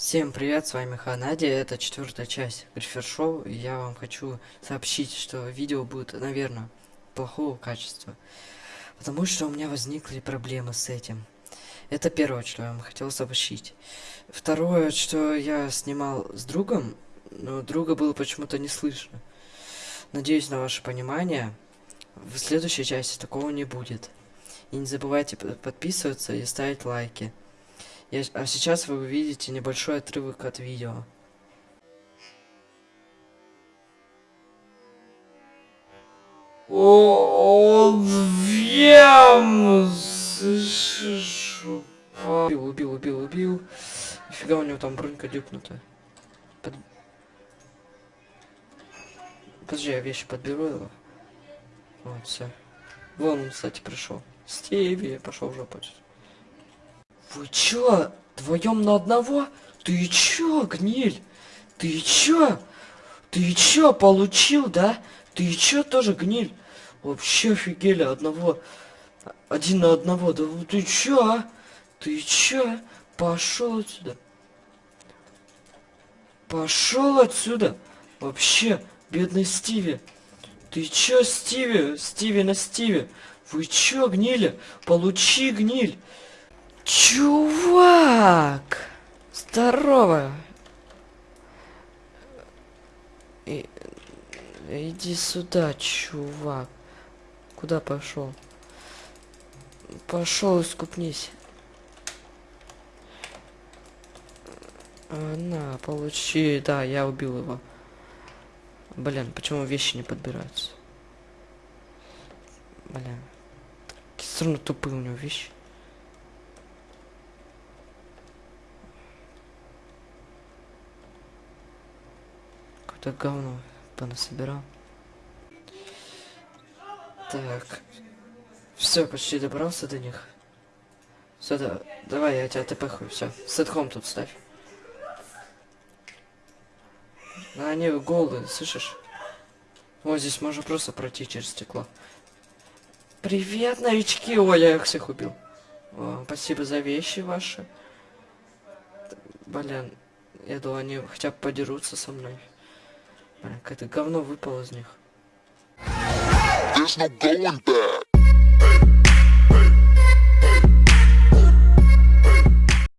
Всем привет, с вами Ханади, это четвертая часть Грифер Шоу, я вам хочу сообщить, что видео будет, наверное, плохого качества, потому что у меня возникли проблемы с этим. Это первое, что я вам хотел сообщить. Второе, что я снимал с другом, но друга было почему-то не слышно. Надеюсь на ваше понимание, в следующей части такого не будет. И не забывайте подписываться и ставить лайки. Я, а сейчас вы увидите небольшой отрывок от видео. Он вем? Убил, убил, убил, убил. Нифига у него там бронька дюкнута. Под... Подожди, я вещи подберу его. Вот, все. Вон он, кстати, пришел. Стиви, пошел в жопу. Вы чё, вдвоем на одного? Ты чё, гниль? Ты чё? Ты чё, получил, да? Ты чё тоже гниль? Вообще офигели, одного... Один на одного, да ты чё, а? Ты чё? Пошел отсюда. Пошел отсюда. Вообще, бедный Стиви. Ты чё, Стиви? Стиви на Стиви. Вы чё, гнили? Получи, гниль. Чувак! Здорово! И... Иди сюда, чувак. Куда пошел? Пошел искупнись. А, на, получи. Да, я убил его. Блин, почему вещи не подбираются? Блин. Все равно тупые у него вещи. Какое-то говно понасобирал. Так. Все, почти добрался до них. Все, да, давай, я тебя тпхаю, все. Сетхом тут ставь. А они голые, слышишь? Вот здесь можно просто пройти через стекло. Привет, новички! Ой, я их всех убил. О, спасибо за вещи ваши. Блин, я думал, они хотя бы подерутся со мной. Какое-то говно выпало из них. There's no going back.